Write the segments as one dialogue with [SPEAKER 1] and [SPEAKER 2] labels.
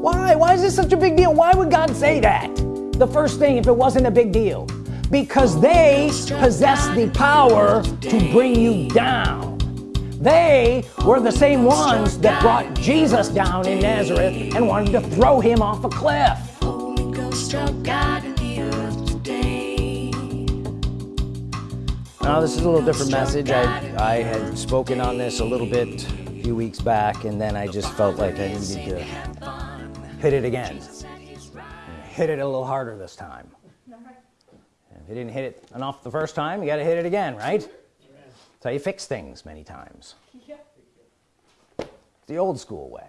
[SPEAKER 1] why? Why is this such a big deal? Why would God say that? The first thing if it wasn't a big deal. Because they possess the power to bring you down. They were the same ones that brought Jesus down in Nazareth and wanted to throw him off a cliff. Holy Ghost of God in the earth today. now this is a little different message. I, I had spoken on this a little bit a few weeks back and then I just felt like I needed to hit it again. Hit it a little harder this time. If you didn't hit it enough the first time you got to hit it again right? That's how you fix things many times. The old school way.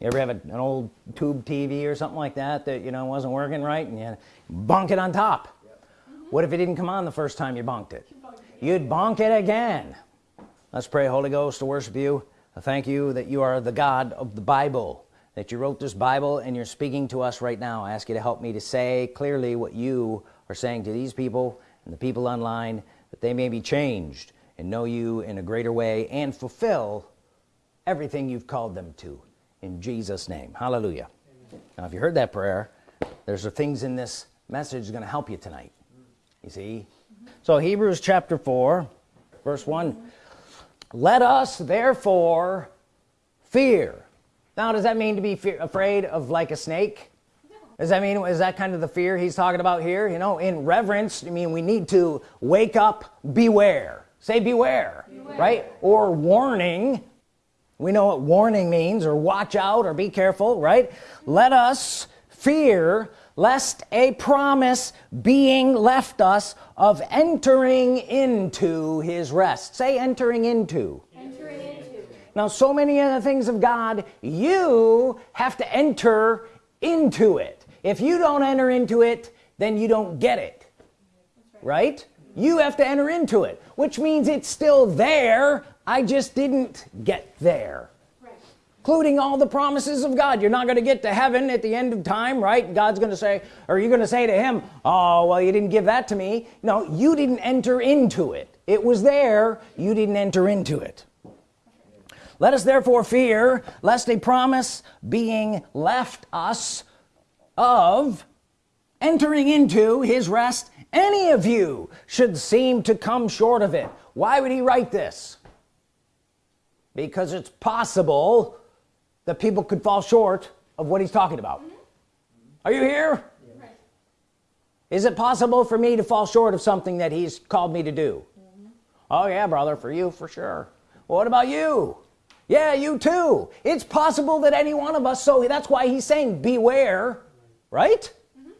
[SPEAKER 1] You ever have a, an old tube TV or something like that that you know wasn't working right and you bunk it on top? What if it didn't come on the first time you bonked it? You'd bonk it again. Let's pray Holy Ghost to worship you I thank you that you are the God of the Bible that you wrote this Bible and you're speaking to us right now. I ask you to help me to say clearly what you are saying to these people and the people online that they may be changed and know you in a greater way and fulfill everything you've called them to in Jesus name. Hallelujah. Amen. now if you heard that prayer there's things in this message going to help you tonight. You see? So Hebrews chapter 4 verse 1 let us therefore fear. Now does that mean to be fear, afraid of like a snake? Does that mean is that kind of the fear he's talking about here? You know in reverence I mean we need to wake up beware. Say beware, beware. right? Or warning. We know what warning means or watch out or be careful right? Let us fear lest a promise being left us of entering into his rest. Say entering into. Entering into. Now so many of the things of God you have to enter into it. If you don't enter into it then you don't get it. Right? You have to enter into it which means it's still there. I just didn't get there including all the promises of God. You're not going to get to heaven at the end of time right? God's gonna say are you're gonna say to him oh well you didn't give that to me. No you didn't enter into it. It was there. You didn't enter into it. Let us therefore fear lest a promise being left us of entering into his rest any of you should seem to come short of it. Why would he write this? Because it's possible that people could fall short of what he's talking about. Mm -hmm. are you here? Is it possible for me to fall short of something that he's called me to do? Mm -hmm. oh yeah brother for you for sure. Well, what about you? Yeah you too. It's possible that any one of us so that's why he's saying beware right? Mm -hmm.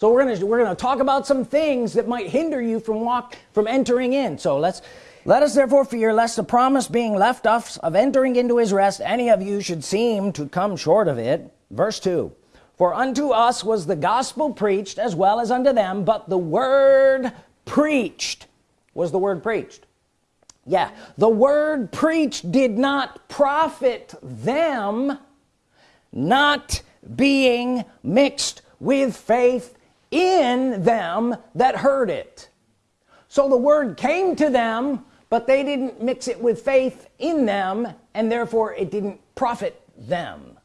[SPEAKER 1] so we're gonna we're gonna talk about some things that might hinder you from walk from entering in. So let's let us therefore fear lest the promise being left us of entering into his rest any of you should seem to come short of it. Verse 2 for unto us was the gospel preached as well as unto them but the word preached. Was the word preached? Yeah the word preached did not profit them not being mixed with faith in them that heard it. So the word came to them but they didn't mix it with faith in them and therefore it didn't profit them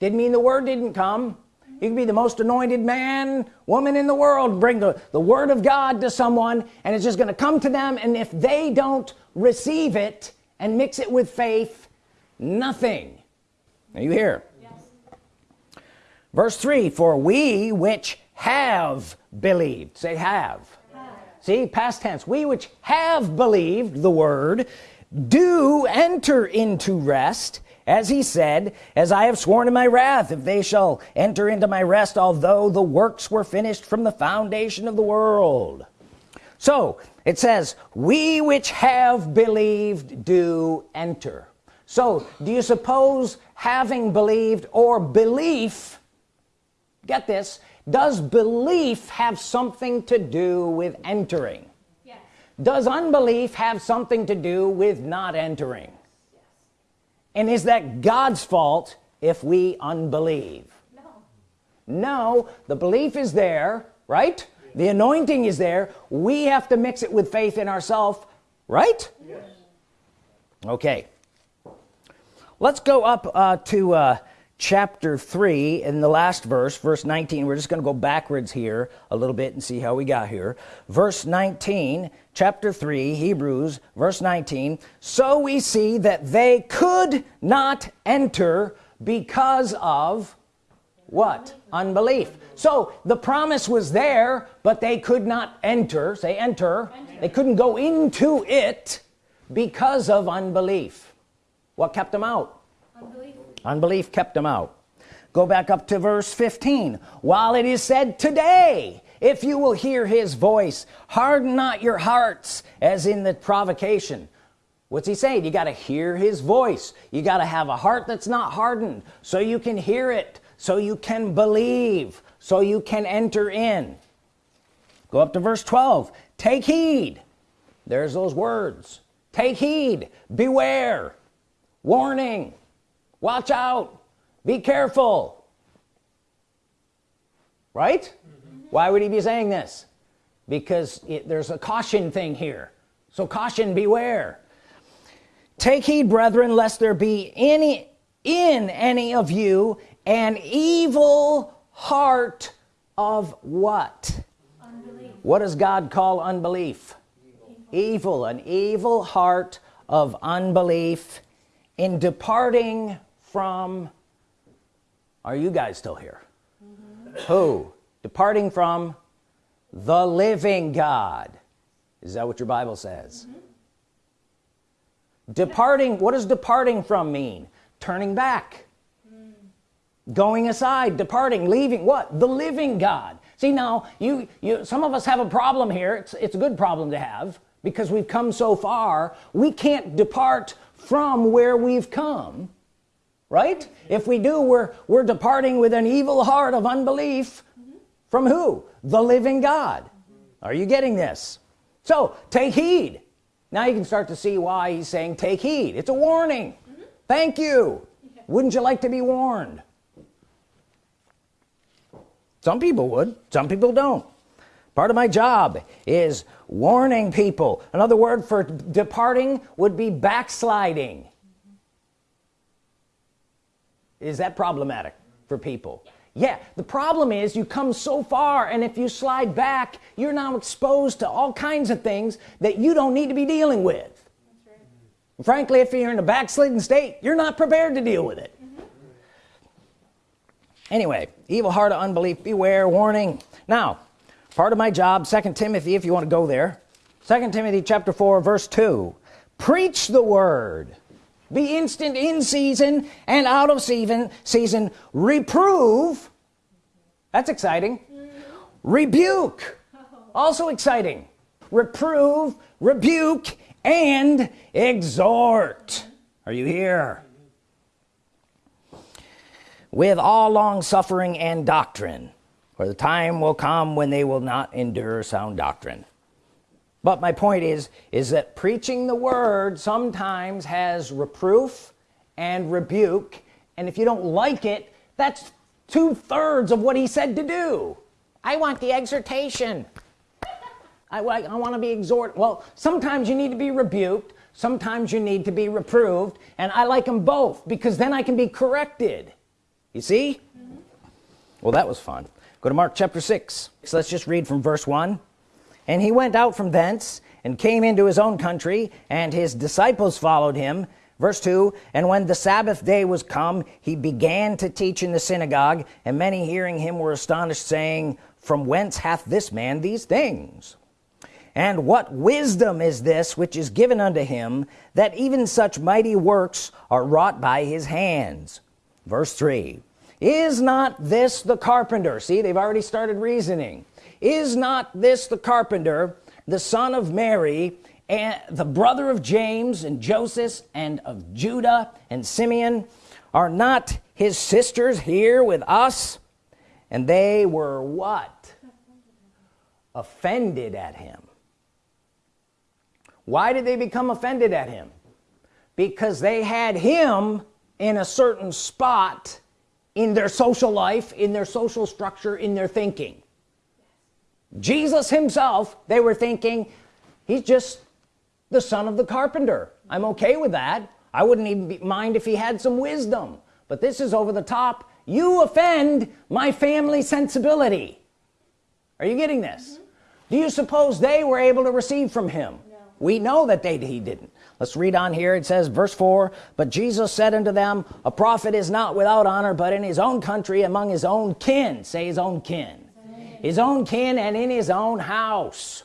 [SPEAKER 1] didn't mean the word didn't come you can be the most anointed man woman in the world bring the, the word of God to someone and it's just gonna come to them and if they don't receive it and mix it with faith nothing are you here yes. verse 3 for we which have believed say have. See past tense. We which have believed the word do enter into rest as he said as I have sworn in my wrath if they shall enter into my rest although the works were finished from the foundation of the world. So it says we which have believed do enter. So do you suppose having believed or belief get this does belief have something to do with entering? Yes. does unbelief have something to do with not entering? Yes. and is that God's fault if we unbelieve? No. No the belief is there right? The anointing is there. We have to mix it with faith in ourselves right? Yes. okay. Let's go up uh, to uh, chapter 3 in the last verse verse 19 we're just gonna go backwards here a little bit and see how we got here. Verse 19 chapter 3 Hebrews verse 19 so we see that they could not enter because of what? Unbelief. So the promise was there but they could not enter. Say enter, enter. they couldn't go into it because of unbelief. What kept them out unbelief kept them out. Go back up to verse 15 while it is said today if you will hear his voice harden not your hearts as in the provocation. What's he saying? You got to hear his voice. You got to have a heart that's not hardened so you can hear it so you can believe so you can enter in. Go up to verse 12 take heed. There's those words. Take heed. Beware. Warning watch out. Be careful. Right? Mm -hmm. why would he be saying this? Because it, there's a caution thing here. So caution beware. Take heed brethren lest there be any in any of you an evil heart of what? Unbelief. what does God call unbelief? Evil. evil. An evil heart of unbelief in departing from are you guys still here? Mm -hmm. who? Departing from the living God. Is that what your Bible says? Mm -hmm. departing what does departing from mean? Turning back. Mm. going aside departing leaving what? The living God. See now you you some of us have a problem here. It's it's a good problem to have because we've come so far. We can't depart from where we've come right? If we do we're we're departing with an evil heart of unbelief. Mm -hmm. from who? The living God. Mm -hmm. are you getting this? So take heed. Now you can start to see why he's saying take heed. It's a warning. Mm -hmm. thank you. Yeah. wouldn't you like to be warned? Some people would. Some people don't. Part of my job is warning people. Another word for departing would be backsliding is that problematic for people? Yeah the problem is you come so far and if you slide back you're now exposed to all kinds of things that you don't need to be dealing with. Right. frankly if you're in a backslidden state you're not prepared to deal with it. Mm -hmm. anyway evil heart of unbelief beware warning. Now part of my job second Timothy if you want to go there. Second Timothy chapter 4 verse 2 preach the word be instant in season and out of season season. Reprove. That's exciting. Rebuke. Also exciting. Reprove rebuke and exhort. Are you here? With all long suffering and doctrine for the time will come when they will not endure sound doctrine but my point is is that preaching the word sometimes has reproof and rebuke and if you don't like it that's two-thirds of what he said to do. I want the exhortation. I, I want to be exhort well sometimes you need to be rebuked sometimes you need to be reproved and I like them both because then I can be corrected. You see? Mm -hmm. well that was fun. Go to Mark chapter 6 so let's just read from verse 1 and he went out from thence and came into his own country and his disciples followed him. Verse 2 and when the Sabbath day was come he began to teach in the synagogue and many hearing him were astonished saying from whence hath this man these things? And what wisdom is this which is given unto him that even such mighty works are wrought by his hands verse 3 is not this the carpenter? See they've already started reasoning is not this the carpenter the son of Mary and the brother of James and Joseph and of Judah and Simeon? Are not his sisters here with us? And they were what? Offended at him. Why did they become offended at him? Because they had him in a certain spot in their social life in their social structure in their thinking Jesus himself they were thinking he's just the son of the carpenter. I'm okay with that. I wouldn't even be, mind if he had some wisdom. But this is over the top. You offend my family sensibility. Are you getting this? Mm -hmm. do you suppose they were able to receive from him? No. we know that they he didn't. Let's read on here. It says verse 4 but Jesus said unto them a prophet is not without honor but in his own country among his own kin. Say his own kin. His own kin and in his own house.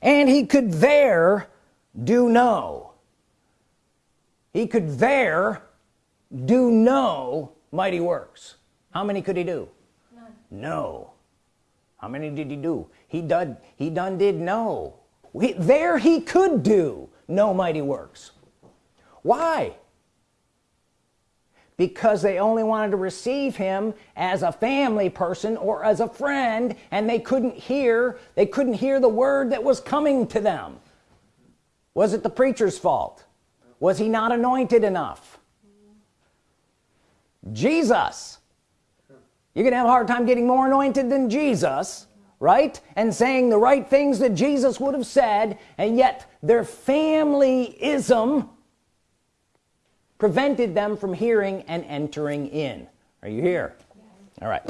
[SPEAKER 1] And he could there do no. He could there do no mighty works. How many could he do? None. no. How many did he do? He done he done did no. He, there he could do no mighty works. Why because they only wanted to receive him as a family person or as a friend and they couldn't hear they couldn't hear the word that was coming to them. Was it the preacher's fault? Was he not anointed enough? Jesus. You're gonna have a hard time getting more anointed than Jesus right? And saying the right things that Jesus would have said and yet their family familyism prevented them from hearing and entering in. Are you here? All right.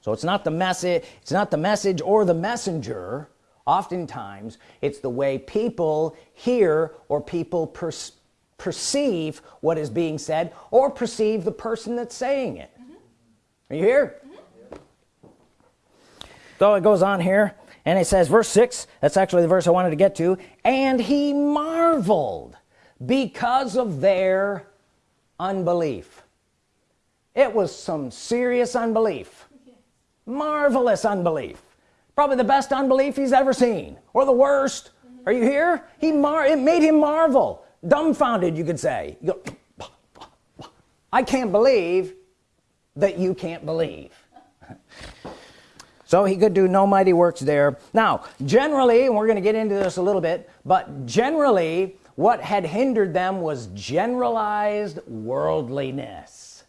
[SPEAKER 1] So it's not the message it's not the message or the messenger. Oftentimes it's the way people hear or people per perceive what is being said or perceive the person that's saying it. Mm -hmm. are you here? Mm -hmm. so it goes on here and it says verse 6 that's actually the verse I wanted to get to and he marveled because of their unbelief. It was some serious unbelief. Marvelous unbelief. Probably the best unbelief he's ever seen or the worst. Mm -hmm. are you here? He mar it made him marvel. Dumbfounded you could say. You go, I can't believe that you can't believe. So he could do no mighty works there. Now generally and we're going to get into this a little bit but generally what had hindered them was generalized worldliness.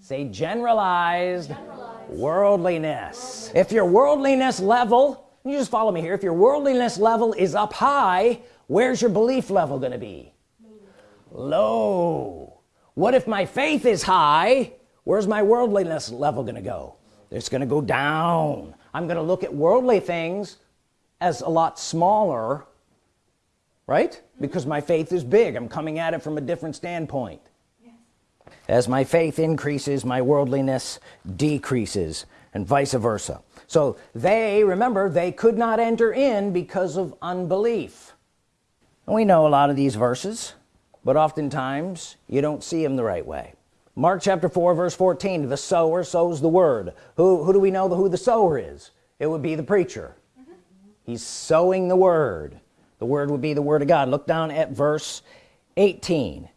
[SPEAKER 1] Say generalized, generalized. worldliness. If your worldliness level you just follow me here if your worldliness level is up high where's your belief level gonna be? Low. What if my faith is high where's my worldliness level gonna go? It's gonna go down. I'm gonna look at worldly things as a lot smaller right because my faith is big. I'm coming at it from a different standpoint. Yes. as my faith increases my worldliness decreases and vice versa. So they remember they could not enter in because of unbelief. And we know a lot of these verses but oftentimes you don't see them the right way. Mark chapter 4 verse 14 the sower sows the word. Who who do we know the, who the sower is? It would be the preacher. Mm -hmm. he's sowing the word the word would be the word of God. Look down at verse 18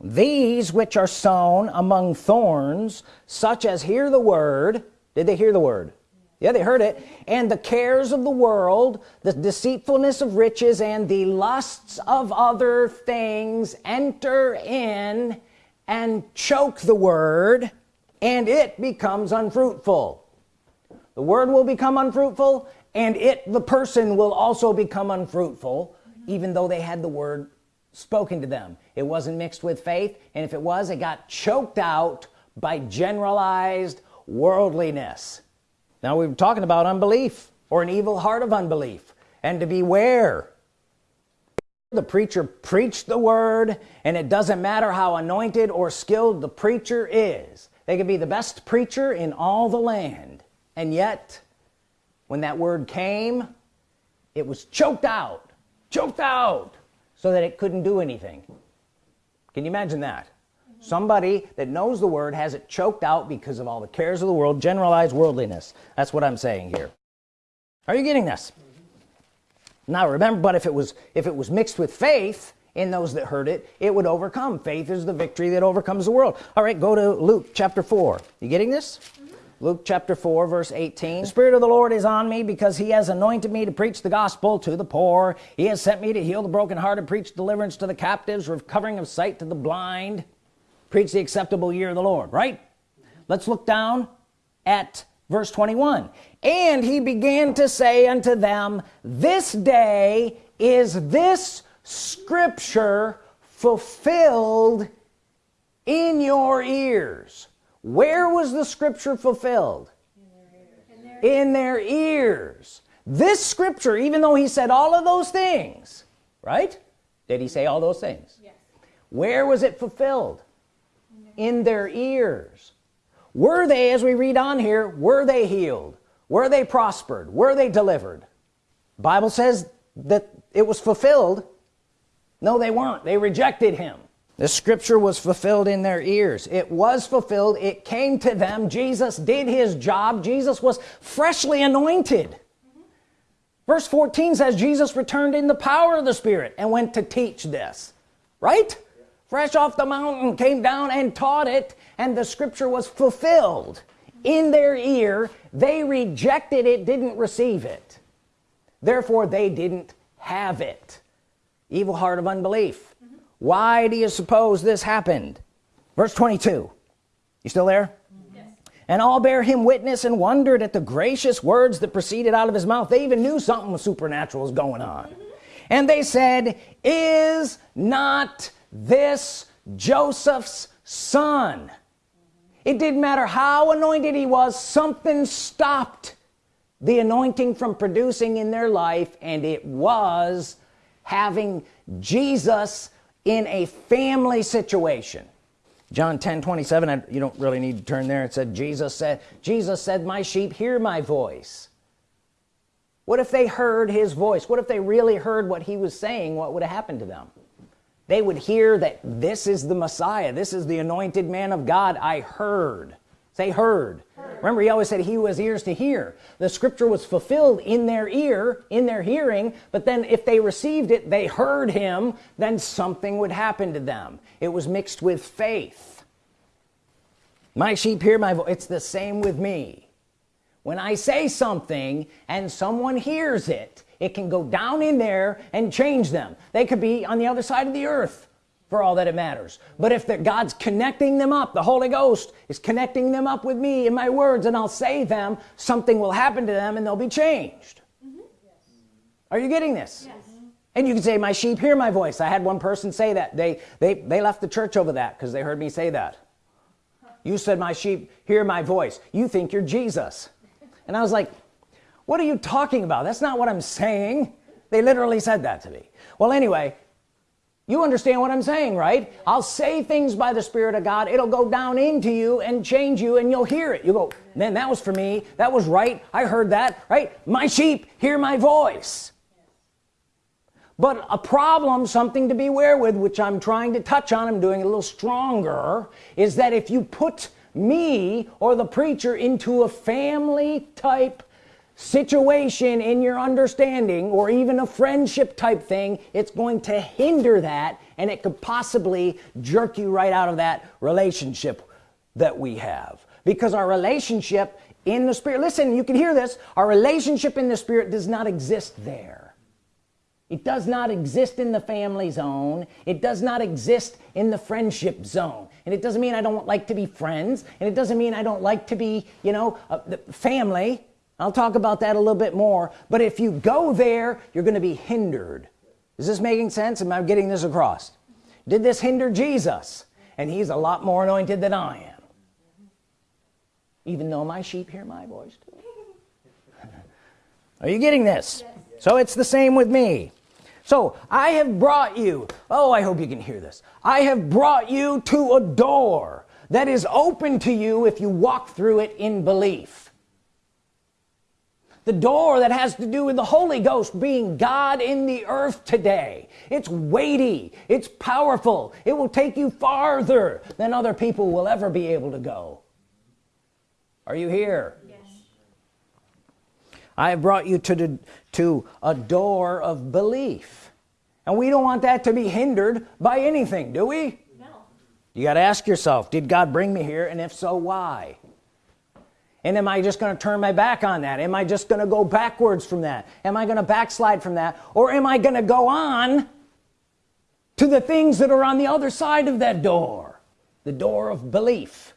[SPEAKER 1] these which are sown among thorns such as hear the word did they hear the word? Yeah they heard it. And the cares of the world the deceitfulness of riches and the lusts of other things enter in and choke the word and it becomes unfruitful. The word will become unfruitful and it the person will also become unfruitful even though they had the word spoken to them. It wasn't mixed with faith and if it was it got choked out by generalized worldliness. Now we are talking about unbelief or an evil heart of unbelief. And to beware the preacher preached the word and it doesn't matter how anointed or skilled the preacher is. They could be the best preacher in all the land and yet when that word came it was choked out choked out so that it couldn't do anything. Can you imagine that? Somebody that knows the word has it choked out because of all the cares of the world generalized worldliness. That's what I'm saying here. Are you getting this? Now remember but if it was if it was mixed with faith in those that heard it it would overcome. Faith is the victory that overcomes the world. All right go to Luke chapter 4 you getting this Luke chapter 4 verse 18 the Spirit of the Lord is on me because he has anointed me to preach the gospel to the poor. He has sent me to heal the brokenhearted preach deliverance to the captives recovering of sight to the blind preach the acceptable year of the Lord right? Let's look down at verse 21 and he began to say unto them this day is this scripture fulfilled in your ears where was the scripture fulfilled? In their, in their ears. This scripture even though he said all of those things right? Did he say all those things? Yes. where was it fulfilled? In their ears. Were they as we read on here were they healed? Were they prospered? Were they delivered? Bible says that it was fulfilled. No they weren't. They rejected him the scripture was fulfilled in their ears. It was fulfilled. It came to them. Jesus did his job. Jesus was freshly anointed. Verse 14 says Jesus returned in the power of the Spirit and went to teach this. Right? Fresh off the mountain came down and taught it and the scripture was fulfilled in their ear. They rejected it didn't receive it. Therefore they didn't have it. Evil heart of unbelief. Why do you suppose this happened? Verse 22 you still there? Yes. and all bear him witness and wondered at the gracious words that proceeded out of his mouth. They even knew something supernatural was going on. And they said is not this Joseph's son? It didn't matter how anointed he was something stopped the anointing from producing in their life and it was having Jesus in a family situation. John 10 27 you don't really need to turn there. It said Jesus said Jesus said my sheep hear my voice. What if they heard his voice? What if they really heard what he was saying? What would have happened to them? They would hear that this is the Messiah. This is the anointed man of God. I heard say heard. heard. Remember he always said he who has ears to hear. The scripture was fulfilled in their ear in their hearing but then if they received it they heard him then something would happen to them. It was mixed with faith. My sheep hear my voice. It's the same with me. When I say something and someone hears it it can go down in there and change them. They could be on the other side of the earth for all that it matters. But if the God's connecting them up the Holy Ghost is connecting them up with me in my words and I'll say them something will happen to them and they'll be changed. Mm -hmm. yes. are you getting this? Yes. and you can say my sheep hear my voice. I had one person say that. They they they left the church over that because they heard me say that. You said my sheep hear my voice. You think you're Jesus. And I was like what are you talking about? That's not what I'm saying. They literally said that to me. Well anyway you understand what I'm saying right? I'll say things by the Spirit of God. It'll go down into you and change you and you'll hear it. You go man that was for me. That was right. I heard that right? My sheep hear my voice. But a problem something to beware with which I'm trying to touch on I'm doing a little stronger is that if you put me or the preacher into a family type situation in your understanding or even a friendship type thing it's going to hinder that and it could possibly jerk you right out of that relationship that we have. Because our relationship in the spirit listen you can hear this our relationship in the spirit does not exist there. It does not exist in the family zone. It does not exist in the friendship zone. And it doesn't mean I don't like to be friends. And it doesn't mean I don't like to be you know uh, family I'll talk about that a little bit more but if you go there you're gonna be hindered. Is this making sense? Am I getting this across? Did this hinder Jesus? And he's a lot more anointed than I am. Even though my sheep hear my voice too. Are you getting this? So it's the same with me. So I have brought you oh I hope you can hear this. I have brought you to a door that is open to you if you walk through it in belief the door that has to do with the Holy Ghost being God in the earth today. It's weighty. It's powerful. It will take you farther than other people will ever be able to go. Are you here? Yes. I have brought you to the, to a door of belief. And we don't want that to be hindered by anything do we? No. You got to ask yourself did God bring me here? And if so why and am I just going to turn my back on that? Am I just going to go backwards from that? Am I going to backslide from that? Or am I going to go on to the things that are on the other side of that door? The door of belief.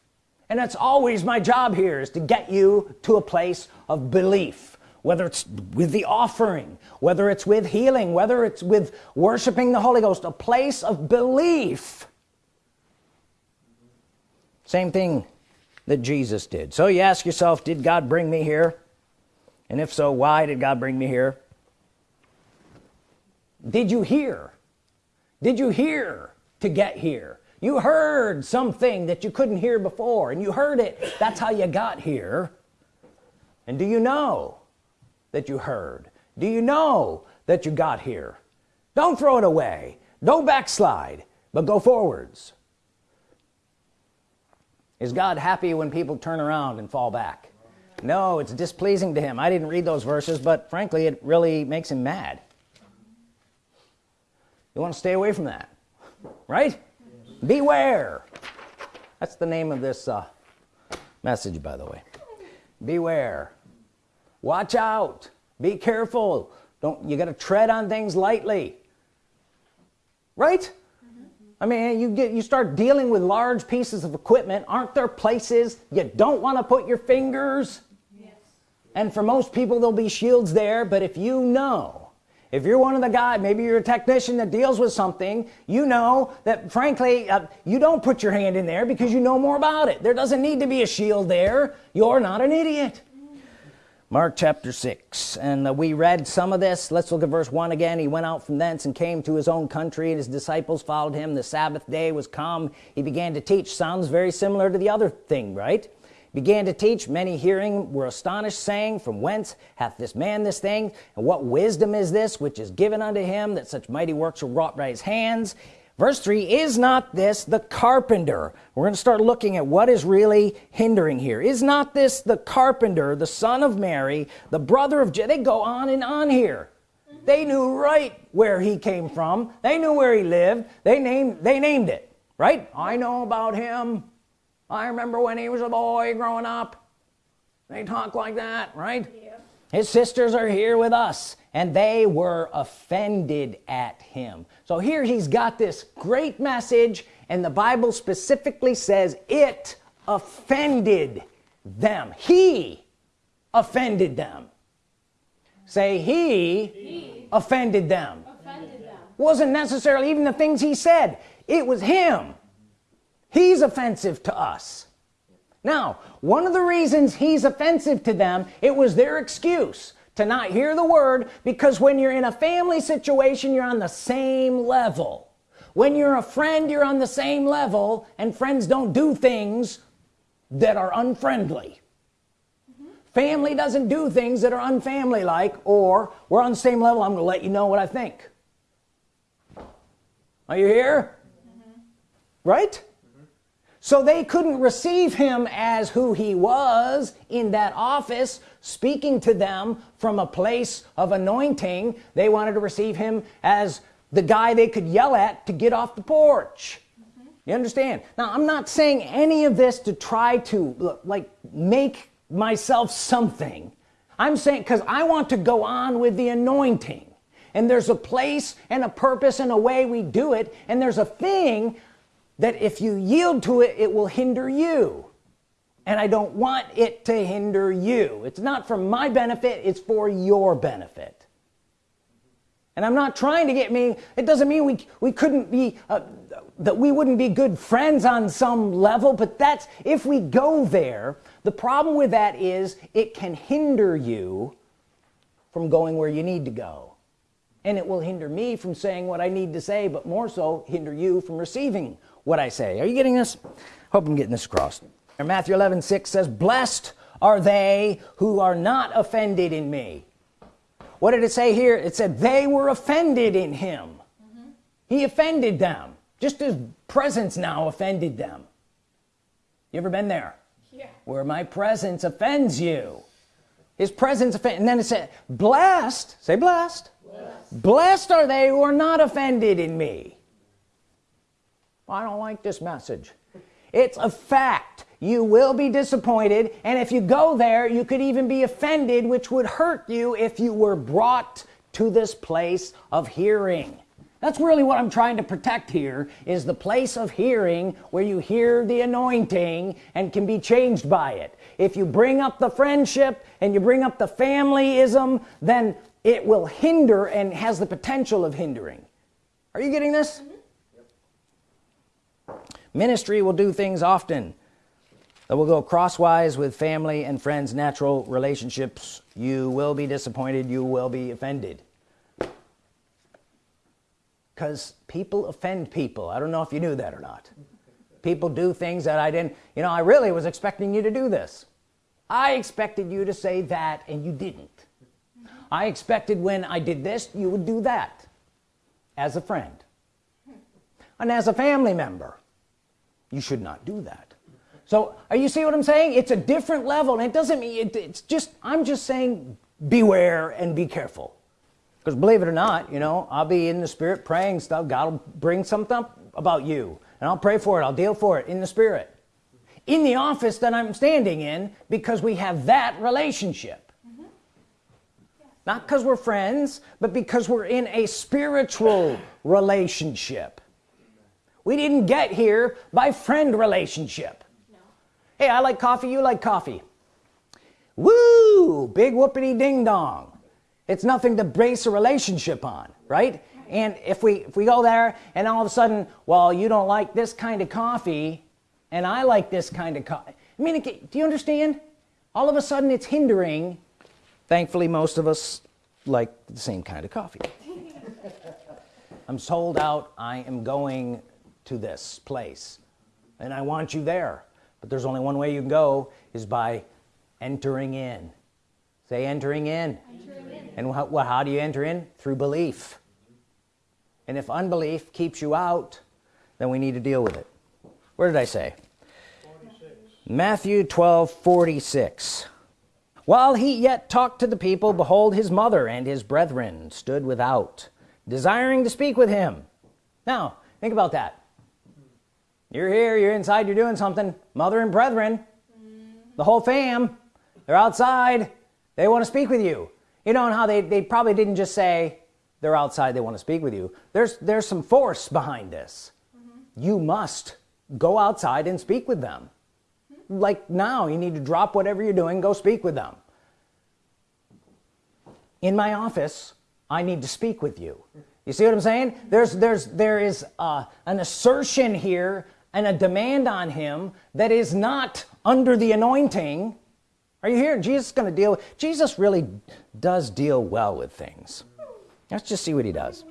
[SPEAKER 1] And that's always my job here is to get you to a place of belief. Whether it's with the offering whether it's with healing whether it's with worshiping the Holy Ghost a place of belief. Same thing that Jesus did. So you ask yourself did God bring me here? And if so why did God bring me here? Did you hear? Did you hear to get here? You heard something that you couldn't hear before and you heard it. That's how you got here. And do you know that you heard? Do you know that you got here? Don't throw it away. Don't backslide but go forwards is God happy when people turn around and fall back? No it's displeasing to him. I didn't read those verses but frankly it really makes him mad. You want to stay away from that right? Beware. That's the name of this uh, message by the way. Beware. Watch out. Be careful. Don't you got to tread on things lightly. Right I mean you get you start dealing with large pieces of equipment. Aren't there places you don't want to put your fingers? Yes. and for most people there'll be shields there but if you know if you're one of the guys maybe you're a technician that deals with something you know that frankly uh, you don't put your hand in there because you know more about it. There doesn't need to be a shield there. You're not an idiot Mark chapter 6 and uh, we read some of this. Let's look at verse 1 again. He went out from thence and came to his own country and his disciples followed him. The Sabbath day was come. He began to teach. Sounds very similar to the other thing right? Began to teach. Many hearing were astonished saying from whence hath this man this thing? And what wisdom is this which is given unto him that such mighty works are wrought by his hands verse 3 is not this the carpenter? We're going to start looking at what is really hindering here. Is not this the carpenter the son of Mary the brother of Je they go on and on here. They knew right where he came from. They knew where he lived. They named they named it right? I know about him. I remember when he was a boy growing up. They talk like that right? Yeah. his sisters are here with us and they were offended at him. So here he's got this great message and the Bible specifically says it offended them. He offended them. Say he, he offended, them. offended them. Wasn't necessarily even the things he said. It was him. He's offensive to us. Now one of the reasons he's offensive to them it was their excuse to not hear the word because when you're in a family situation you're on the same level when you're a friend you're on the same level and friends don't do things that are unfriendly mm -hmm. family doesn't do things that are unfamily like or we're on the same level I'm gonna let you know what I think are you here mm -hmm. right so they couldn't receive him as who he was in that office speaking to them from a place of anointing. They wanted to receive him as the guy they could yell at to get off the porch. You understand? Now I'm not saying any of this to try to like make myself something. I'm saying because I want to go on with the anointing. And there's a place and a purpose and a way we do it. And there's a thing that if you yield to it it will hinder you. And I don't want it to hinder you. It's not for my benefit it's for your benefit. And I'm not trying to get me it doesn't mean we we couldn't be uh, that we wouldn't be good friends on some level but that's if we go there the problem with that is it can hinder you from going where you need to go. And it will hinder me from saying what I need to say but more so hinder you from receiving what I say. Are you getting this? Hope I'm getting this across. Matthew 11 6 says blessed are they who are not offended in me. What did it say here? It said they were offended in him. Mm -hmm. he offended them. Just his presence now offended them. You ever been there? Yeah. where my presence offends you. His presence offend and then it said blessed say blessed. Blessed, blessed are they who are not offended in me I don't like this message. It's a fact. You will be disappointed and if you go there you could even be offended which would hurt you if you were brought to this place of hearing. That's really what I'm trying to protect here is the place of hearing where you hear the anointing and can be changed by it. If you bring up the friendship and you bring up the familyism then it will hinder and has the potential of hindering. Are you getting this? Mm -hmm. Ministry will do things often that will go crosswise with family and friends natural relationships. You will be disappointed. You will be offended. Because people offend people. I don't know if you knew that or not. People do things that I didn't you know I really was expecting you to do this. I expected you to say that and you didn't. I expected when I did this you would do that as a friend and as a family member you should not do that. So are you see what I'm saying? It's a different level and it doesn't mean it, it's just I'm just saying beware and be careful. Because believe it or not you know I'll be in the spirit praying stuff. God will bring something about you and I'll pray for it I'll deal for it in the spirit. In the office that I'm standing in because we have that relationship. Not because we're friends but because we're in a spiritual relationship we didn't get here by friend relationship. No. hey I like coffee you like coffee. Woo! Big whoopity ding dong. It's nothing to base a relationship on right? And if we if we go there and all of a sudden well you don't like this kind of coffee and I like this kind of coffee I mean do you understand? All of a sudden it's hindering thankfully most of us like the same kind of coffee. I'm sold out. I am going to this place. And I want you there. But there's only one way you can go is by entering in. Say entering in, entering in. and how, well, how do you enter in? Through belief. And if unbelief keeps you out then we need to deal with it. Where did I say? 46. Matthew 12 46 while he yet talked to the people behold his mother and his brethren stood without desiring to speak with him. Now think about that you're here you're inside you're doing something. Mother and brethren the whole fam they're outside. They want to speak with you. You know how they, they probably didn't just say they're outside they want to speak with you. There's there's some force behind this. Mm -hmm. you must go outside and speak with them. Mm -hmm. like now you need to drop whatever you're doing go speak with them. In my office I need to speak with you. You see what I'm saying? There's there's there is uh, an assertion here and a demand on him that is not under the anointing. Are you here Jesus is gonna deal with Jesus really does deal well with things. Let's just see what he does.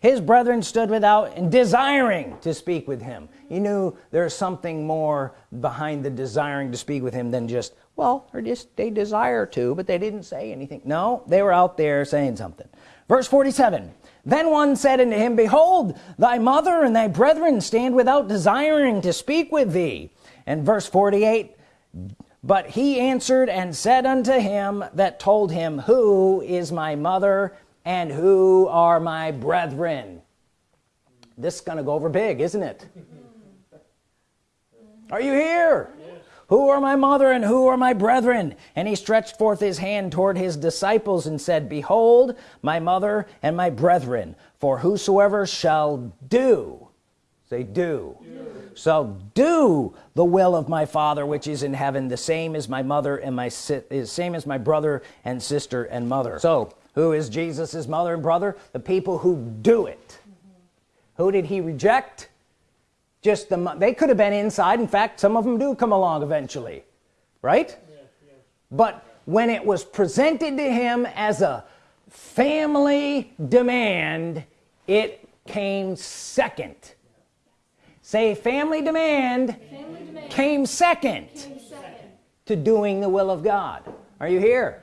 [SPEAKER 1] His brethren stood without and desiring to speak with him. He knew there's something more behind the desiring to speak with him than just well or just they desire to but they didn't say anything. No they were out there saying something. Verse 47 then one said unto him behold thy mother and thy brethren stand without desiring to speak with thee. And verse 48 but he answered and said unto him that told him who is my mother and who are my brethren? This is gonna go over big isn't it? Are you here. Who are my mother and who are my brethren? And he stretched forth his hand toward his disciples and said behold my mother and my brethren for whosoever shall do say do so do the will of my father which is in heaven the same as my mother and my is same as my brother and sister and mother. So who is Jesus's mother and brother? The people who do it. Who did he reject just the they could have been inside. In fact some of them do come along eventually. Right? Yes, yes. but when it was presented to him as a family demand it came second. Say family demand, family demand. Came, second came second. to doing the will of God. Are you here?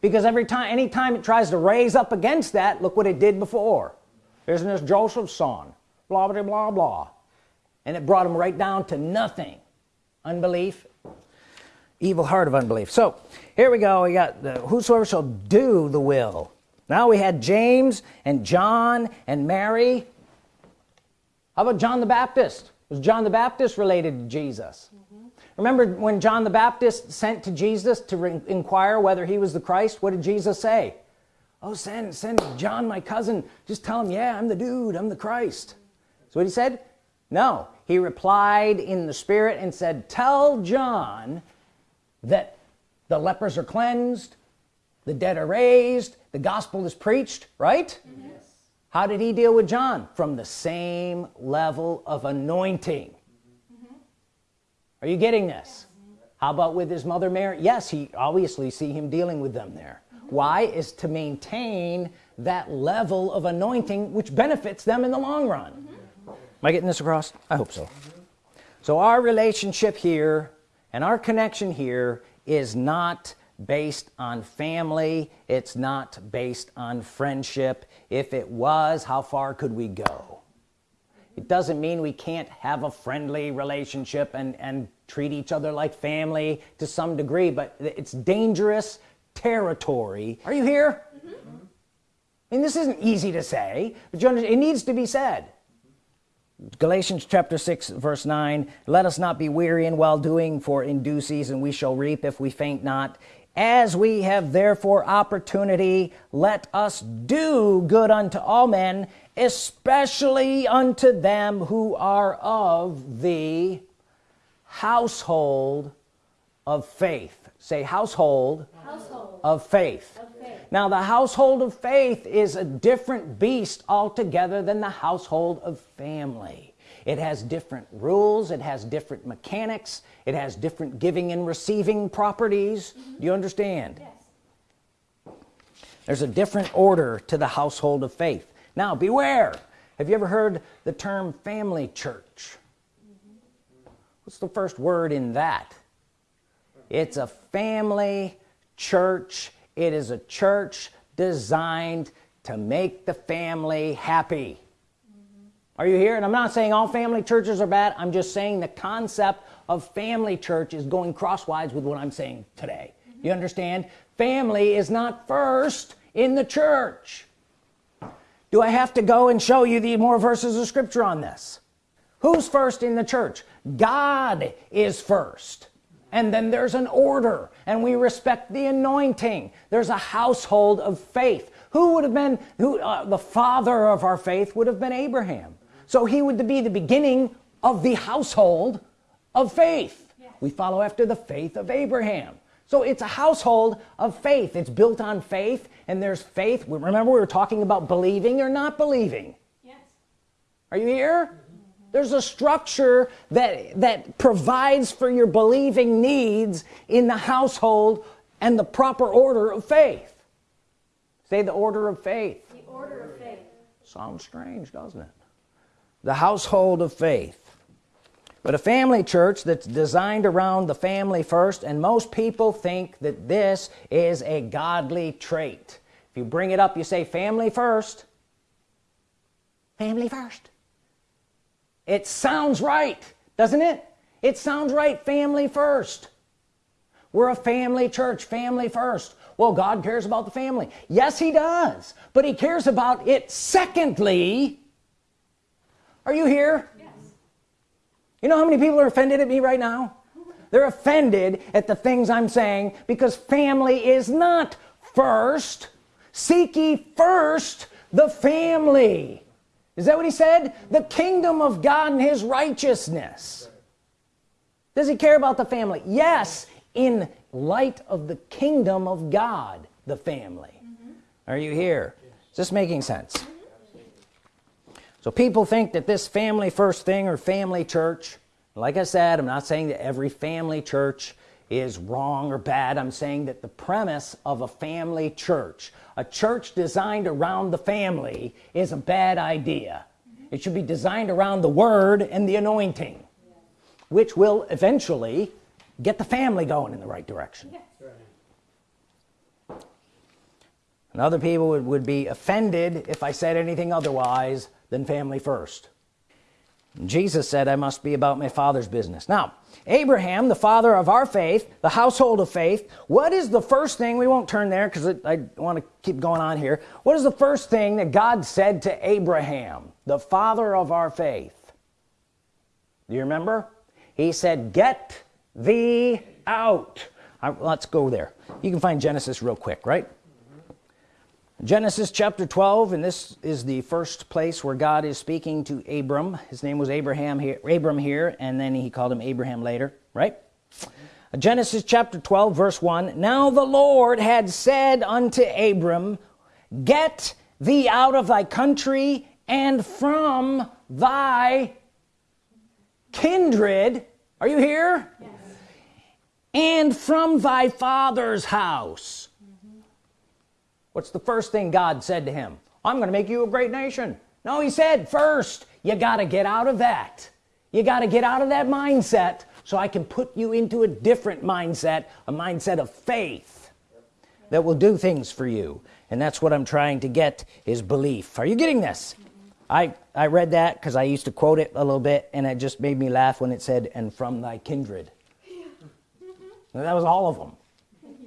[SPEAKER 1] Because every time anytime it tries to raise up against that look what it did before. Isn't this Joseph's son blah blah blah blah. And it brought him right down to nothing. Unbelief. Evil heart of unbelief. So here we go. We got the whosoever shall do the will. Now we had James and John and Mary. How about John the Baptist? Was John the Baptist related to Jesus? Mm -hmm. remember when John the Baptist sent to Jesus to inquire whether he was the Christ? What did Jesus say? Oh send send John my cousin. Just tell him yeah I'm the dude. I'm the Christ so what he said no he replied in the spirit and said tell John that the lepers are cleansed the dead are raised the gospel is preached right yes. how did he deal with John from the same level of anointing mm -hmm. are you getting this yes. how about with his mother Mary yes he obviously see him dealing with them there mm -hmm. why is to maintain that level of anointing which benefits them in the long run. Am I getting this across? I hope so. So our relationship here and our connection here is not based on family. It's not based on friendship. If it was how far could we go? It doesn't mean we can't have a friendly relationship and and treat each other like family to some degree but it's dangerous territory. Are you here? Mm -hmm. I mean this isn't easy to say but you understand it needs to be said Galatians chapter 6 verse 9 let us not be weary in well doing for in due season we shall reap if we faint not. As we have therefore opportunity let us do good unto all men especially unto them who are of the household of faith say household, household. Of, faith. of faith now the household of faith is a different beast altogether than the household of family it has different rules it has different mechanics it has different giving and receiving properties mm -hmm. do you understand yes. there's a different order to the household of faith now beware have you ever heard the term family church mm -hmm. what's the first word in that it's a family church. It is a church designed to make the family happy. Mm -hmm. are you here and I'm not saying all family churches are bad. I'm just saying the concept of family church is going crosswise with what I'm saying today. Mm -hmm. you understand? Family is not first in the church. Do I have to go and show you the more verses of scripture on this? Who's first in the church? God is first and then there's an order and we respect the anointing. There's a household of faith. Who would have been who uh, the father of our faith would have been Abraham. So he would be the beginning of the household of faith. Yes. we follow after the faith of Abraham. So it's a household of faith. It's built on faith and there's faith. Remember we were talking about believing or not believing? Yes. Are you here there's a structure that that provides for your believing needs in the household and the proper order of faith. Say the order of faith. The order of faith. Sounds strange doesn't it? The household of faith. But a family church that's designed around the family first and most people think that this is a godly trait. If you bring it up you say family first. Family first it sounds right doesn't it? It sounds right family first. We're a family church family first. Well God cares about the family. Yes he does but he cares about it secondly. Are you here? Yes. you know how many people are offended at me right now? They're offended at the things I'm saying because family is not first. Seek ye first the family is that what he said? The kingdom of God and his righteousness. Does he care about the family? Yes in light of the kingdom of God the family. Mm -hmm. are you here? Is this making sense? So people think that this family first thing or family church like I said I'm not saying that every family church is wrong or bad. I'm saying that the premise of a family church a church designed around the family is a bad idea. It should be designed around the Word and the anointing which will eventually get the family going in the right direction. And other people would, would be offended if I said anything otherwise than family first. Jesus said I must be about my father's business. Now Abraham the father of our faith the household of faith what is the first thing we won't turn there because I want to keep going on here. What is the first thing that God said to Abraham the father of our faith? Do you remember? He said get thee out. Right, let's go there. You can find Genesis real quick right Genesis chapter 12 and this is the first place where God is speaking to Abram his name was Abraham here Abram here and then he called him Abraham later right Genesis chapter 12 verse 1 now the Lord had said unto Abram get thee out of thy country and from thy kindred are you here yes. and from thy father's house. What's the first thing God said to him? I'm gonna make you a great nation. No he said first you got to get out of that. You got to get out of that mindset so I can put you into a different mindset a mindset of faith that will do things for you. And that's what I'm trying to get is belief. Are you getting this? I I read that because I used to quote it a little bit and it just made me laugh when it said and from thy kindred. Yeah. that was all of them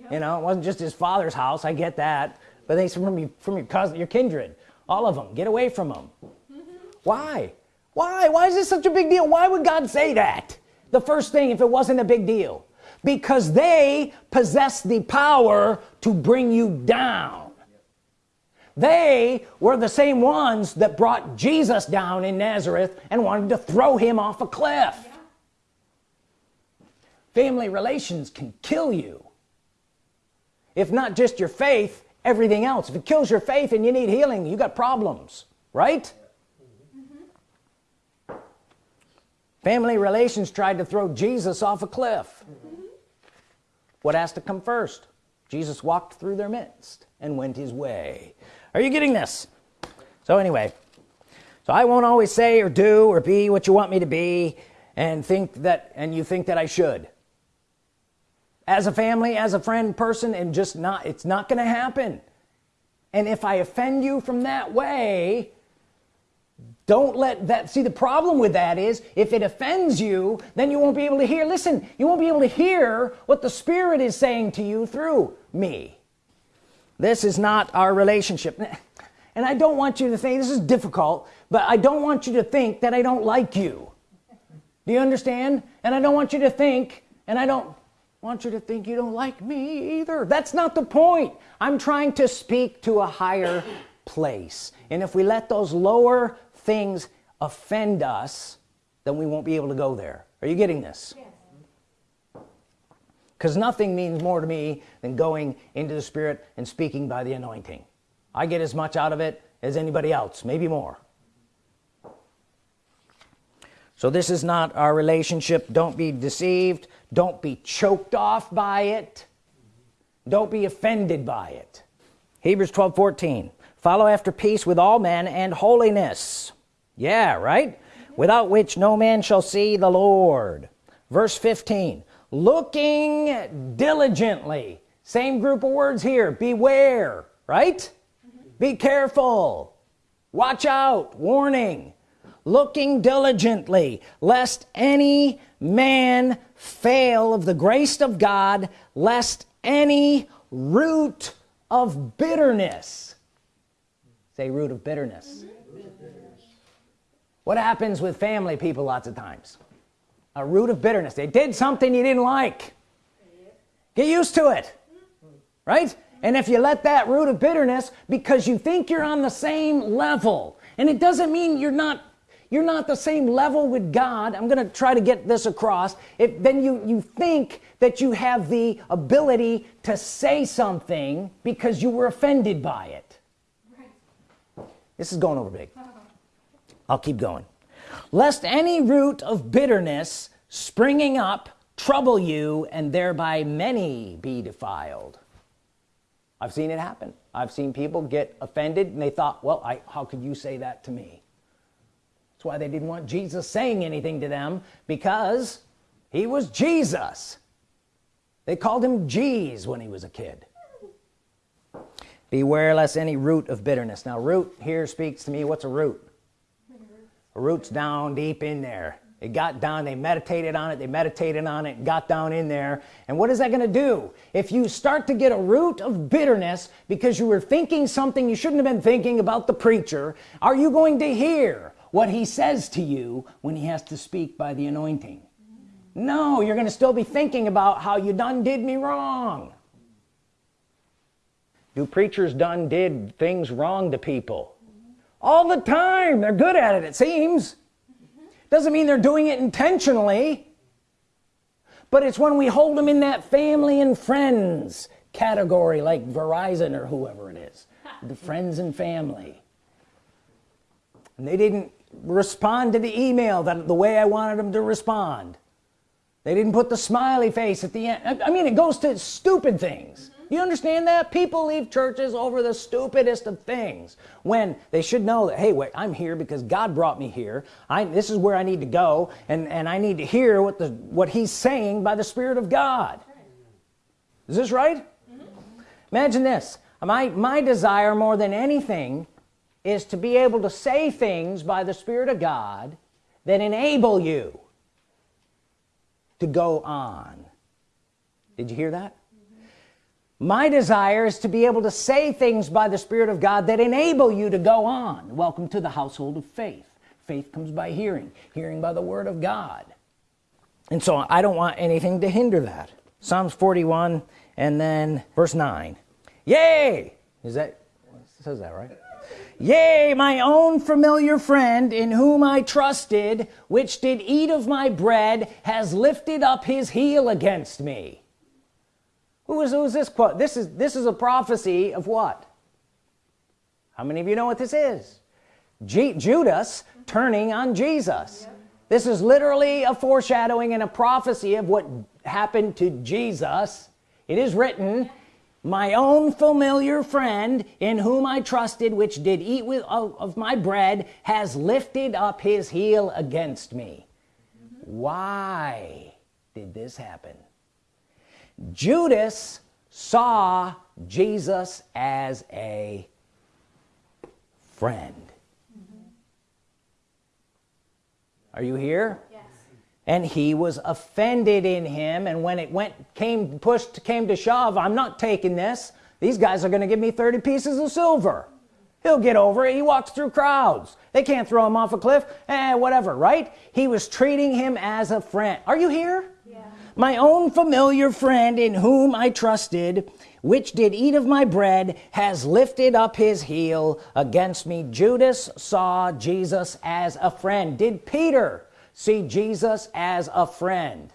[SPEAKER 1] yeah. you know it wasn't just his father's house I get that but they from you from your cousin your kindred all of them get away from them why? Why? Why is this such a big deal? Why would God say that? The first thing if it wasn't a big deal. Because they possess the power to bring you down. They were the same ones that brought Jesus down in Nazareth and wanted to throw him off a cliff. Family relations can kill you. If not just your faith everything else. If it kills your faith and you need healing you got problems right? Mm-hmm. Family relations tried to throw Jesus off a cliff. Mm-hmm. What has to come first? Jesus walked through their midst and went his way. Are you getting this? So anyway so I won't always say or do or be what you want me to be and think that and you think that I should as a family as a friend person and just not it's not gonna happen. And if I offend you from that way don't let that see the problem with that is if it offends you then you won't be able to hear listen you won't be able to hear what the Spirit is saying to you through me. This is not our relationship. And I don't want you to think this is difficult but I don't want you to think that I don't like you. Do you understand? And I don't want you to think and I don't want you to think you don't like me either. That's not the point. I'm trying to speak to a higher place. And if we let those lower things offend us then we won't be able to go there. Are you getting this? Because yes. nothing means more to me than going into the Spirit and speaking by the anointing. I get as much out of it as anybody else maybe more. So this is not our relationship. Don't be deceived don't be choked off by it. Don't be offended by it. Hebrews 12 14 follow after peace with all men and holiness. Yeah right? Without which no man shall see the Lord. Verse 15 looking diligently. Same group of words here. Beware right? Be careful. Watch out. Warning. Looking diligently lest any man fail of the grace of God lest any root of bitterness say root of bitterness. What happens with family people lots of times? A root of bitterness. They did something you didn't like. Get used to it right? And if you let that root of bitterness because you think you're on the same level and it doesn't mean you're not you're not the same level with God. I'm gonna try to get this across. If then you you think that you have the ability to say something because you were offended by it. This is going over big. I'll keep going. Lest any root of bitterness springing up trouble you and thereby many be defiled. I've seen it happen. I've seen people get offended and they thought well I how could you say that to me that's why they didn't want Jesus saying anything to them because he was Jesus. They called him Jeez when he was a kid. Beware lest any root of bitterness. Now root here speaks to me what's a root? A roots down deep in there. It got down they meditated on it they meditated on it got down in there. And what is that going to do? If you start to get a root of bitterness because you were thinking something you shouldn't have been thinking about the preacher are you going to hear what he says to you when he has to speak by the anointing. No you're gonna still be thinking about how you done did me wrong. Do preachers done did things wrong to people. All the time they're good at it it seems. Doesn't mean they're doing it intentionally but it's when we hold them in that family and friends category like Verizon or whoever it is the friends and family. And they didn't respond to the email that the way I wanted them to respond. They didn't put the smiley face at the end. I mean it goes to stupid things. You understand that? People leave churches over the stupidest of things when they should know that hey wait I'm here because God brought me here. I this is where I need to go and and I need to hear what the what he's saying by the Spirit of God. Is this right? Mm -hmm. imagine this. My my desire more than anything is to be able to say things by the Spirit of God that enable you to go on. Did you hear that? My desire is to be able to say things by the Spirit of God that enable you to go on. Welcome to the household of faith. Faith comes by hearing hearing by the Word of God. And so I don't want anything to hinder that. Psalms 41 and then verse 9 yay! Is that says that right yea my own familiar friend in whom I trusted which did eat of my bread has lifted up his heel against me. Who is, who is this quote? This is this is a prophecy of what? How many of you know what this is? G Judas turning on Jesus. This is literally a foreshadowing and a prophecy of what happened to Jesus. It is written my own familiar friend in whom I trusted which did eat with of, of my bread has lifted up his heel against me. Why did this happen? Judas saw Jesus as a friend. Are you here. And he was offended in him. And when it went came pushed came to shove I'm not taking this. These guys are gonna give me 30 pieces of silver. He'll get over it. He walks through crowds. They can't throw him off a cliff. Eh whatever right? He was treating him as a friend. Are you here? Yeah. my own familiar friend in whom I trusted which did eat of my bread has lifted up his heel against me. Judas saw Jesus as a friend. Did Peter see Jesus as a friend.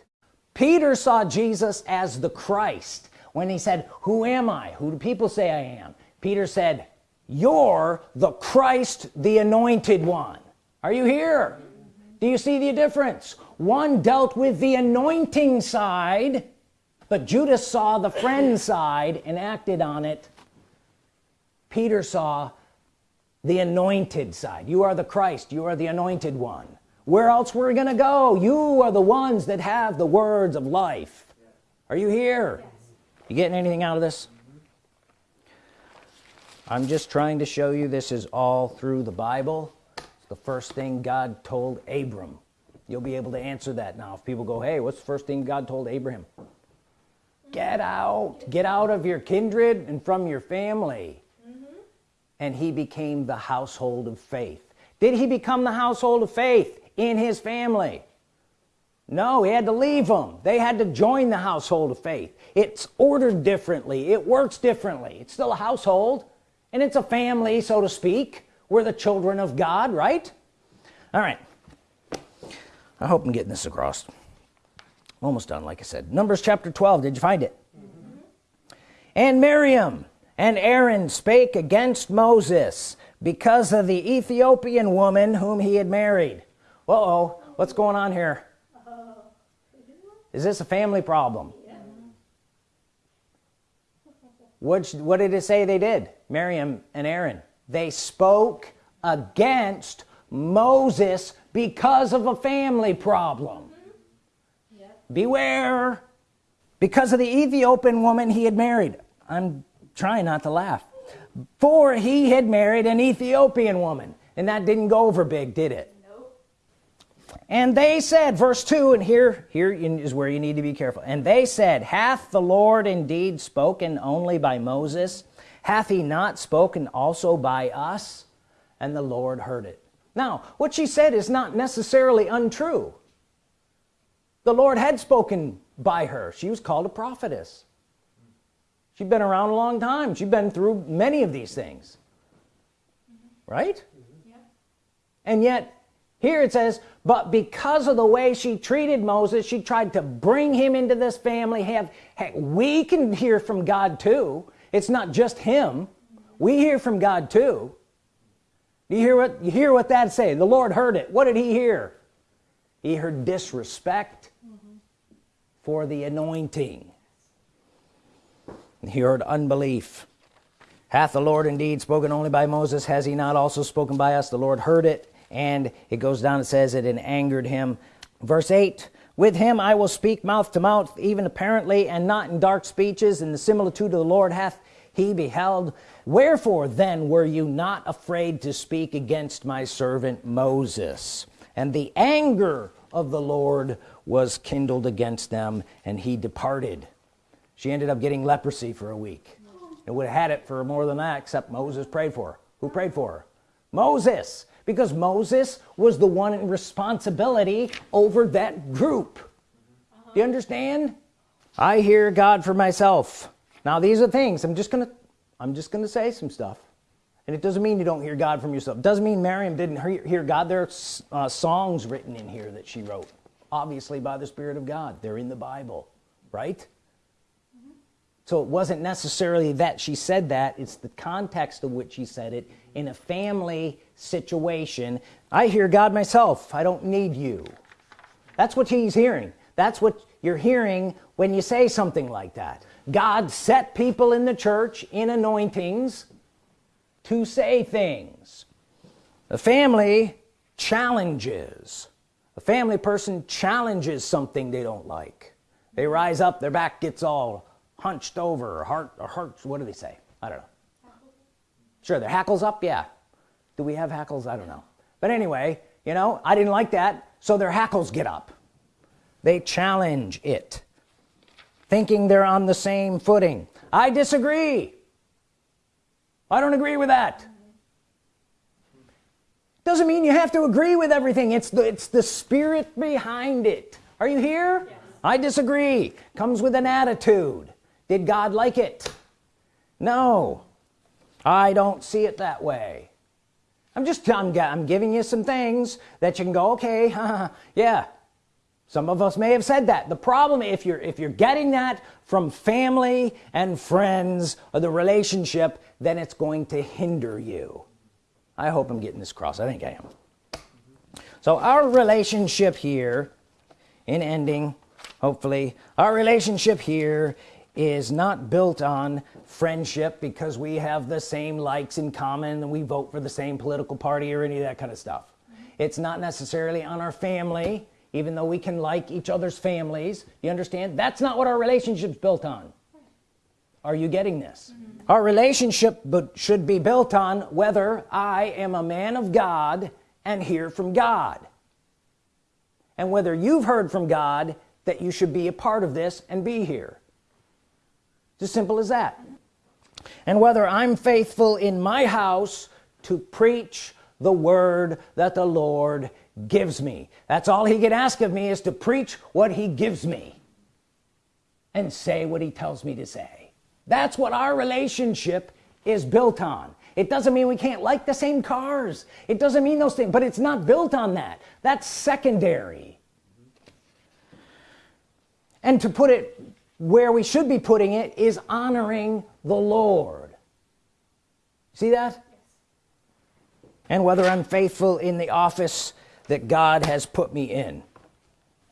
[SPEAKER 1] Peter saw Jesus as the Christ when he said who am I? Who do people say I am? Peter said you're the Christ the anointed one. Are you here? Do you see the difference? One dealt with the anointing side but Judas saw the friend side and acted on it. Peter saw the anointed side. You are the Christ. You are the anointed one where else we're gonna go? You are the ones that have the words of life. Are you here? Yes. you getting anything out of this? I'm just trying to show you this is all through the Bible. It's the first thing God told Abram. You'll be able to answer that now if people go hey what's the first thing God told Abraham? Get out. Get out of your kindred and from your family. Mm -hmm. and he became the household of faith. Did he become the household of faith in his family. No he had to leave them. They had to join the household of faith. It's ordered differently. It works differently. It's still a household and it's a family so to speak. We're the children of God right? All right. I hope I'm getting this across. Almost done like I said. Numbers chapter 12 did you find it? Mm -hmm. and Miriam and Aaron spake against Moses because of the Ethiopian woman whom he had married uh oh what's going on here? Is this a family problem? What, what did it say they did Miriam and Aaron? They spoke against Moses because of a family problem. Beware. Because of the Ethiopian woman he had married. I'm trying not to laugh. For he had married an Ethiopian woman and that didn't go over big did it and they said verse 2 and here here is where you need to be careful. And they said hath the Lord indeed spoken only by Moses? Hath he not spoken also by us? And the Lord heard it. Now what she said is not necessarily untrue. The Lord had spoken by her. She was called a prophetess. She's been around a long time. She's been through many of these things. Right? Yeah. and yet here it says but because of the way she treated Moses she tried to bring him into this family. Have hey, we can hear from God too. It's not just him. We hear from God too. You hear what you hear what that say? The Lord heard it. What did he hear? He heard disrespect mm -hmm. for the anointing. He heard unbelief. Hath the Lord indeed spoken only by Moses? Has he not also spoken by us? The Lord heard it and it goes down it says it and angered him. Verse 8 with him I will speak mouth to mouth even apparently and not in dark speeches and the similitude of the Lord hath he beheld. Wherefore then were you not afraid to speak against my servant Moses? And the anger of the Lord was kindled against them and he departed. She ended up getting leprosy for a week. And would have had it for more than that except Moses prayed for her. Who prayed for her? Moses because Moses was the one in responsibility over that group. Uh -huh. you understand? I hear God for myself. Now these are things. I'm just gonna I'm just gonna say some stuff. And it doesn't mean you don't hear God from yourself. It doesn't mean Miriam didn't hear God. There are uh, songs written in here that she wrote obviously by the Spirit of God. They're in the Bible right so it wasn't necessarily that she said that it's the context of which she said it in a family situation. I hear God myself I don't need you. That's what he's hearing. That's what you're hearing when you say something like that. God set people in the church in anointings to say things. The family challenges. A family person challenges something they don't like. They rise up their back gets all hunched over or heart or hearts what do they say? I don't know. Sure their hackles up? Yeah. Do we have hackles? I don't know. But anyway you know I didn't like that so their hackles get up. They challenge it thinking they're on the same footing. I disagree. I don't agree with that. Doesn't mean you have to agree with everything. It's the it's the spirit behind it. Are you here? Yes. I disagree. Comes with an attitude did God like it? No. I don't see it that way. I'm just I'm, I'm giving you some things that you can go okay yeah. Some of us may have said that. The problem if you're if you're getting that from family and friends or the relationship then it's going to hinder you. I hope I'm getting this cross I think I am. So our relationship here in ending hopefully our relationship here is not built on friendship because we have the same likes in common and we vote for the same political party or any of that kind of stuff. It's not necessarily on our family even though we can like each other's families. You understand? That's not what our relationship's built on. Are you getting this? Mm -hmm. our relationship but should be built on whether I am a man of God and hear from God. And whether you've heard from God that you should be a part of this and be here as simple as that. And whether I'm faithful in my house to preach the word that the Lord gives me. That's all he can ask of me is to preach what he gives me and say what he tells me to say. That's what our relationship is built on. It doesn't mean we can't like the same cars. It doesn't mean those things but it's not built on that. That's secondary. And to put it where we should be putting it is honoring the Lord. See that? And whether I'm faithful in the office that God has put me in.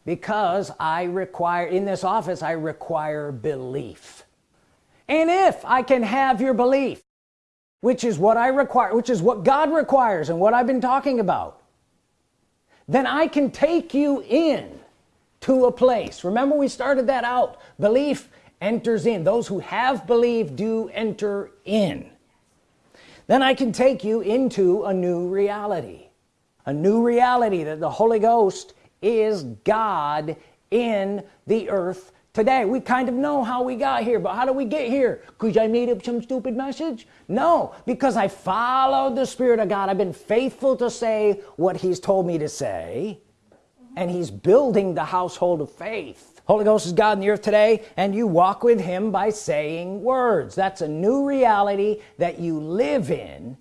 [SPEAKER 1] Because I require in this office I require belief. And if I can have your belief which is what I require which is what God requires and what I've been talking about then I can take you in to a place. Remember we started that out. Belief enters in. Those who have believed do enter in. Then I can take you into a new reality a new reality that the Holy Ghost is God in the earth today. We kind of know how we got here but how do we get here? Because I made up some stupid message? No because I followed the Spirit of God. I've been faithful to say what he's told me to say and he's building the household of faith. Holy Ghost is God in the earth today and you walk with him by saying words. That's a new reality that you live in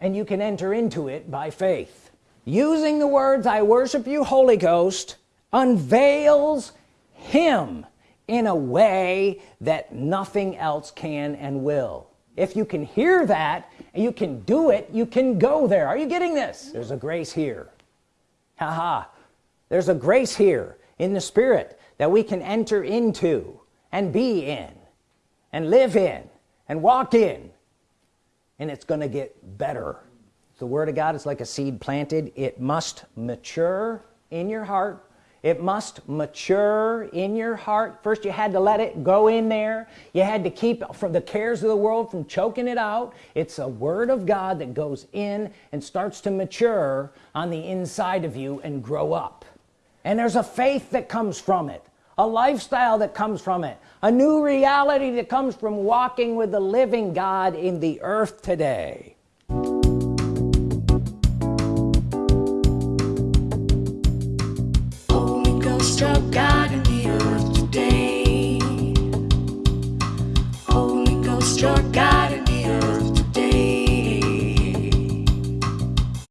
[SPEAKER 1] and you can enter into it by faith. Using the words I worship you Holy Ghost unveils him in a way that nothing else can and will. If you can hear that and you can do it you can go there. Are you getting this? There's a grace here. Haha there's a grace here in the Spirit that we can enter into and be in and live in and walk in. And it's gonna get better. The Word of God is like a seed planted. It must mature in your heart. It must mature in your heart. First you had to let it go in there. You had to keep from the cares of the world from choking it out. It's a Word of God that goes in and starts to mature on the inside of you and grow up and there's a faith that comes from it a lifestyle that comes from it a new reality that comes from walking with the living God in the earth today.
[SPEAKER 2] Holy Ghost, God